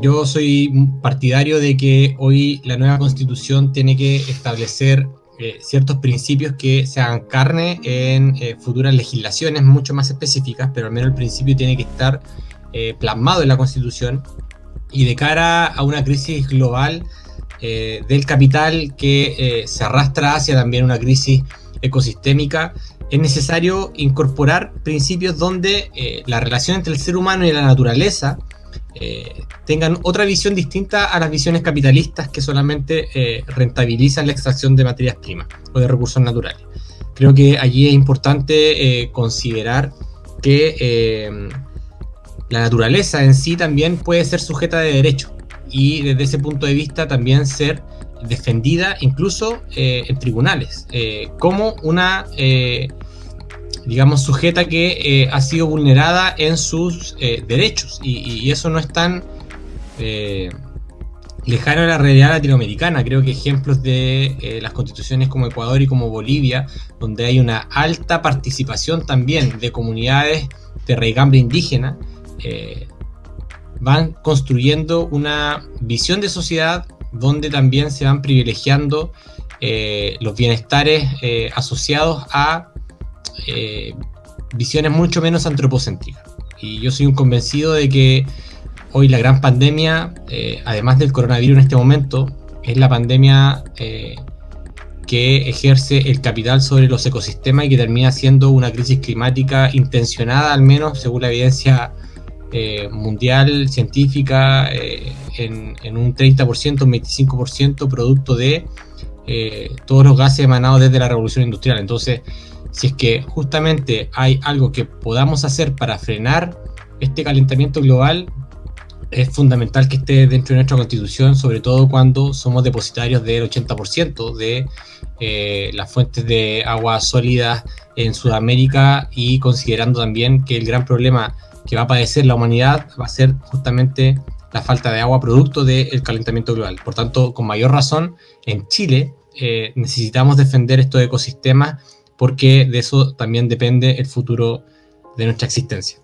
yo soy partidario de que hoy la nueva constitución tiene que establecer eh, ciertos principios que se hagan carne en eh, futuras legislaciones mucho más específicas, pero al menos el principio tiene que estar eh, plasmado en la constitución. Y de cara a una crisis global del capital que se arrastra hacia también una crisis ecosistémica, es necesario incorporar principios donde la relación entre el ser humano y la naturaleza eh, tengan otra visión distinta a las visiones capitalistas que solamente eh, rentabilizan la extracción de materias primas o de recursos naturales. Creo que allí es importante eh, considerar que la naturaleza en sí también puede ser sujeta de derecho y desde ese punto de vista también ser defendida incluso en tribunales como una digamos, sujeta que eh, ha sido vulnerada en sus eh, derechos. Y, eso no es tan eh, lejano a la realidad latinoamericana. Creo que ejemplos de las constituciones como Ecuador y como Bolivia, donde hay una alta participación también de comunidades de raigambre indígena, van construyendo una visión de sociedad donde también se van privilegiando los bienestares asociados a eh, visiones mucho menos antropocéntricas. Y yo soy un convencido de que hoy la gran pandemia, eh, además del coronavirus en este momento, es la pandemia eh, que ejerce el capital sobre los ecosistemas y que termina siendo una crisis climática intencionada, al menos según la evidencia mundial, científica, en, en, un 30%, un 25% producto de todos los gases emanados desde la revolución industrial. Entonces, si es que justamente hay algo que podamos hacer para frenar este calentamiento global, es fundamental que esté dentro de nuestra constitución, sobre todo cuando somos depositarios del 80% de eh, las fuentes de agua sólidas en Sudamérica y considerando también que el gran problema que va a padecer la humanidad va a ser justamente la falta de agua producto del calentamiento global. Por tanto, con mayor razón, en Chile eh, necesitamos defender estos ecosistemas porque de eso también depende el futuro de nuestra existencia.